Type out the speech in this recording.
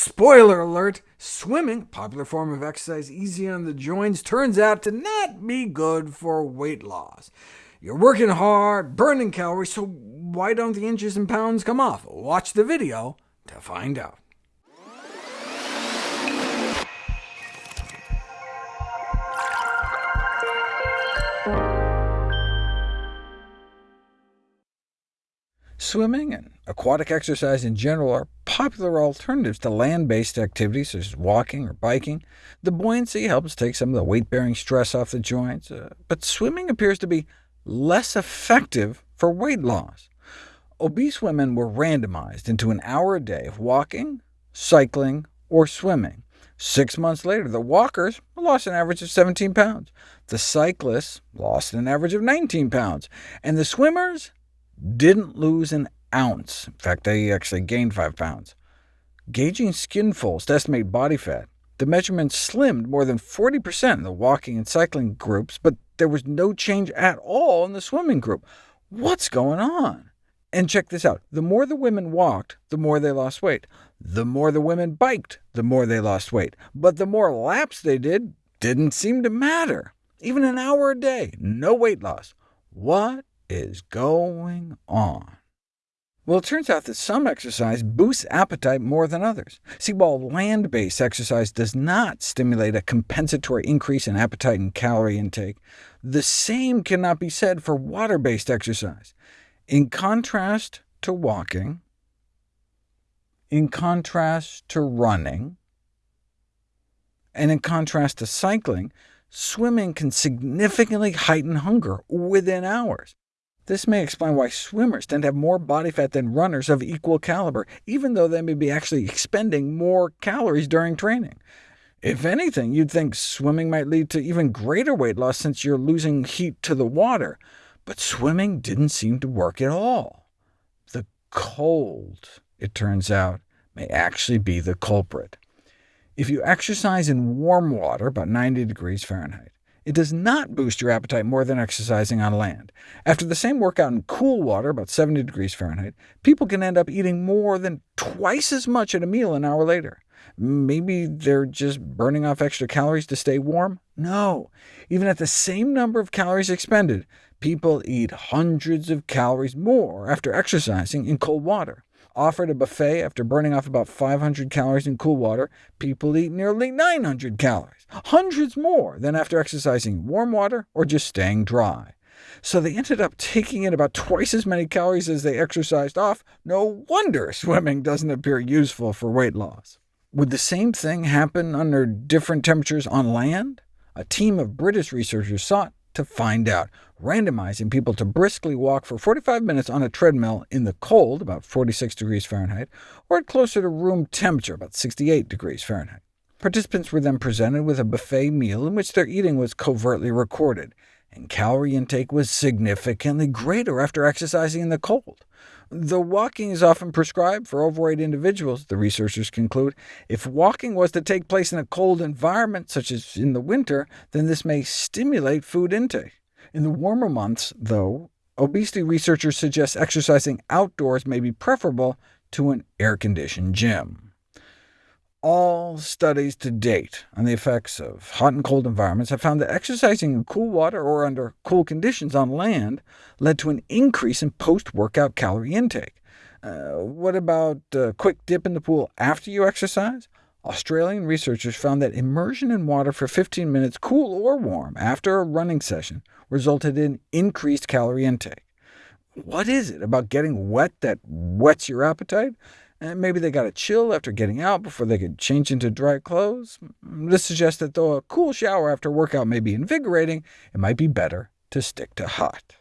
Spoiler alert, swimming, popular form of exercise easy on the joints, turns out to not be good for weight loss. You're working hard, burning calories, so why don't the inches and pounds come off? Watch the video to find out. Swimming and aquatic exercise in general are popular alternatives to land-based activities such as walking or biking. The buoyancy helps take some of the weight-bearing stress off the joints, uh, but swimming appears to be less effective for weight loss. Obese women were randomized into an hour a day of walking, cycling, or swimming. Six months later, the walkers lost an average of 17 pounds, the cyclists lost an average of 19 pounds, and the swimmers didn't lose an ounce. In fact, they actually gained 5 pounds. Gauging skin folds to estimate body fat, the measurement slimmed more than 40% in the walking and cycling groups, but there was no change at all in the swimming group. What's going on? And check this out. The more the women walked, the more they lost weight. The more the women biked, the more they lost weight. But the more laps they did didn't seem to matter. Even an hour a day, no weight loss. What is going on? Well, it turns out that some exercise boosts appetite more than others. See, while land-based exercise does not stimulate a compensatory increase in appetite and calorie intake, the same cannot be said for water-based exercise. In contrast to walking, in contrast to running, and in contrast to cycling, swimming can significantly heighten hunger within hours. This may explain why swimmers tend to have more body fat than runners of equal caliber, even though they may be actually expending more calories during training. If anything, you'd think swimming might lead to even greater weight loss since you're losing heat to the water, but swimming didn't seem to work at all. The cold, it turns out, may actually be the culprit. If you exercise in warm water, about 90 degrees Fahrenheit, it does not boost your appetite more than exercising on land. After the same workout in cool water, about 70 degrees Fahrenheit, people can end up eating more than twice as much at a meal an hour later. Maybe they're just burning off extra calories to stay warm? No. Even at the same number of calories expended, people eat hundreds of calories more after exercising in cold water. Offered a buffet after burning off about 500 calories in cool water, people eat nearly 900 calories, hundreds more than after exercising in warm water or just staying dry. So they ended up taking in about twice as many calories as they exercised off. No wonder swimming doesn't appear useful for weight loss. Would the same thing happen under different temperatures on land? A team of British researchers sought to find out, randomizing people to briskly walk for 45 minutes on a treadmill in the cold, about 46 degrees Fahrenheit, or at closer to room temperature, about 68 degrees Fahrenheit. Participants were then presented with a buffet meal in which their eating was covertly recorded, and calorie intake was significantly greater after exercising in the cold. Though walking is often prescribed for overweight individuals, the researchers conclude, if walking was to take place in a cold environment, such as in the winter, then this may stimulate food intake. In the warmer months, though, obesity researchers suggest exercising outdoors may be preferable to an air-conditioned gym. All studies to date on the effects of hot and cold environments have found that exercising in cool water or under cool conditions on land led to an increase in post-workout calorie intake. Uh, what about a quick dip in the pool after you exercise? Australian researchers found that immersion in water for 15 minutes, cool or warm, after a running session resulted in increased calorie intake. What is it about getting wet that whets your appetite? And maybe they got a chill after getting out before they could change into dry clothes. Mm, this suggests that though a cool shower after a workout may be invigorating, it might be better to stick to hot.